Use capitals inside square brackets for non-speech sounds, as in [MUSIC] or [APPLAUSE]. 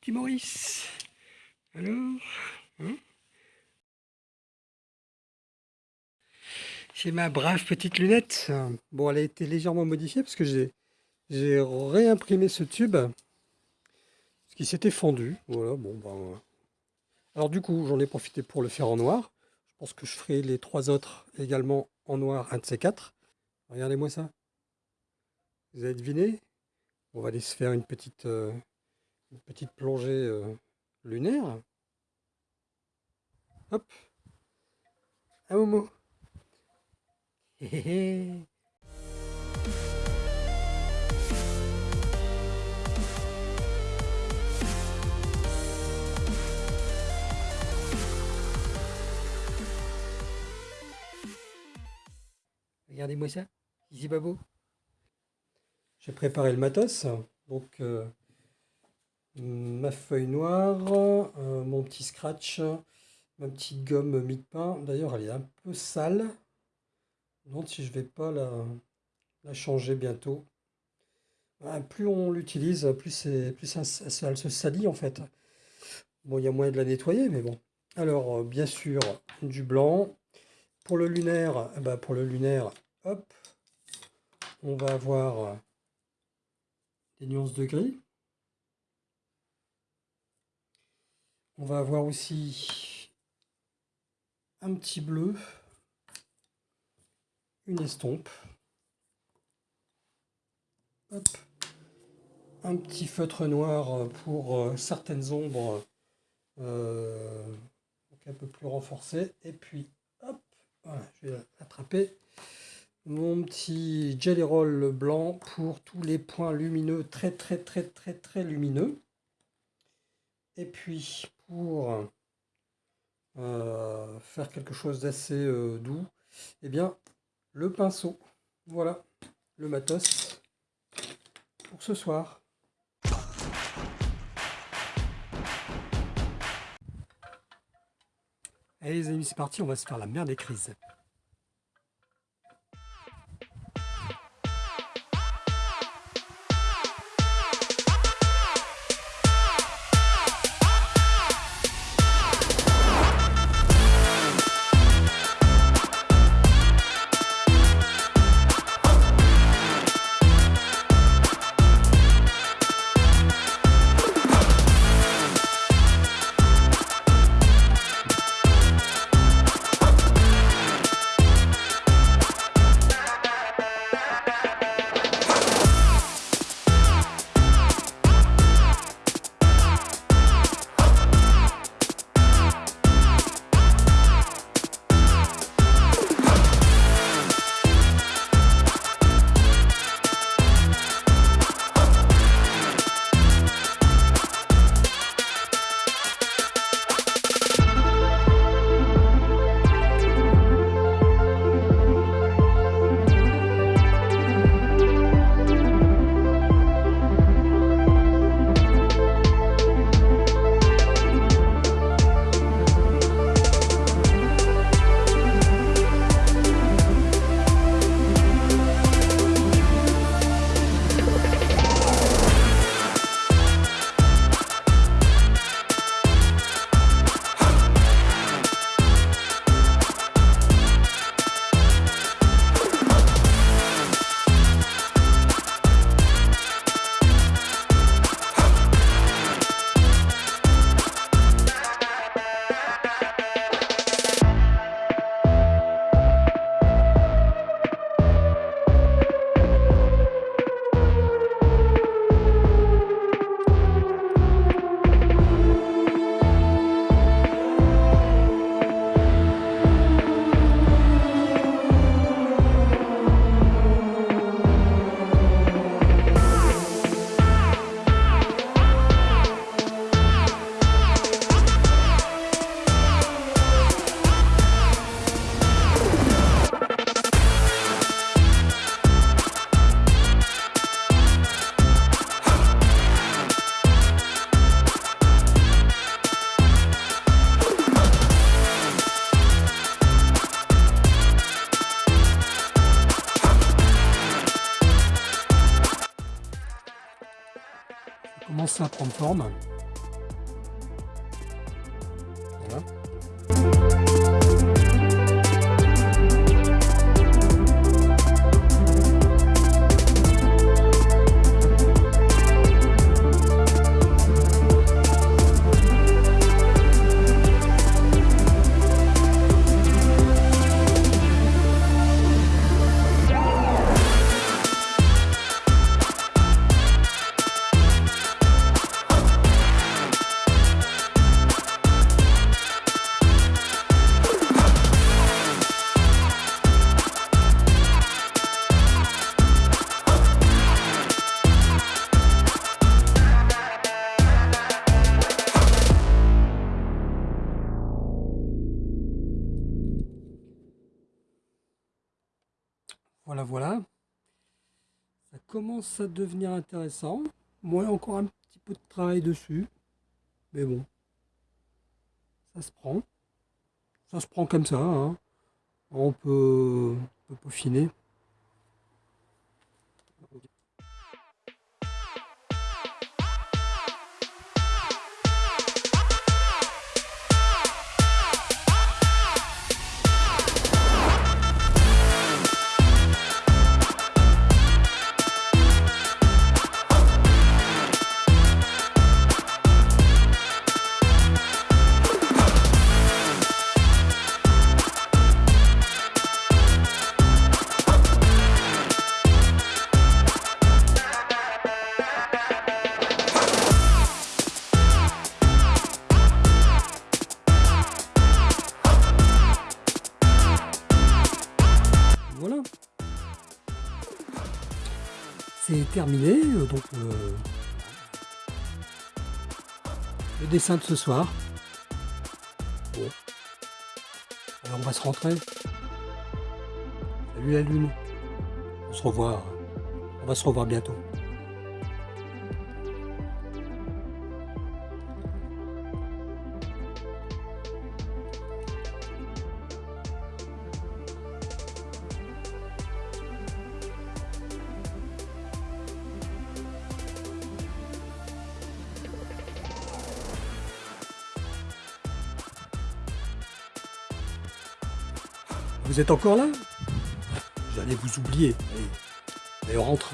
petit Maurice Alors hein C'est ma brave petite lunette. Bon, elle a été légèrement modifiée parce que j'ai réimprimé ce tube. Qui s'était fendu. Voilà, bon, ben, Alors du coup, j'en ai profité pour le faire en noir. Je pense que je ferai les trois autres également en noir, un de ces quatre. Regardez-moi ça. Vous avez deviné? On va aller se faire une petite, euh, petite plongée euh, lunaire. Hop. Un Momo. [LAUGHS] Regardez-moi ça, pas beau J'ai préparé le matos, donc euh, ma feuille noire, euh, mon petit scratch, ma petite gomme mie-de-pain. D'ailleurs, elle est un peu sale. Donc si je vais pas la, changer bientôt. Ah, plus on l'utilise, plus, plus ça, elle se salit en fait. Bon, il y a moyen de la nettoyer, mais bon. Alors, euh, bien sûr, du blanc. Pour le lunaire, eh ben, pour le lunaire, hop, on va avoir des nuances de gris. On va avoir aussi un petit bleu, une estompe, un petit feutre noir pour euh, certaines ombres euh, un peu plus renforcées, et puis hop, je vais l'attraper mon petit jelly roll blanc pour tous les points lumineux, très très très très très lumineux. Et puis pour euh, faire quelque chose d'assez euh, doux, eh bien le pinceau. Voilà le matos pour ce soir. Allez les amis, c'est parti, on va se faire la merde des crises. Commence à prendre forme. Voilà. Ça commence à devenir intéressant. Moi, encore un petit peu de travail dessus. Mais bon, ça se prend. Ça se prend comme ça. hein. On peut peaufiner. C'est terminé, euh, donc euh, le dessin de ce soir. Alors on va se rentrer. Salut la lune. On se revoit. On va se revoir bientôt. Vous êtes encore là? J'allais vous oublier. Allez, on rentre.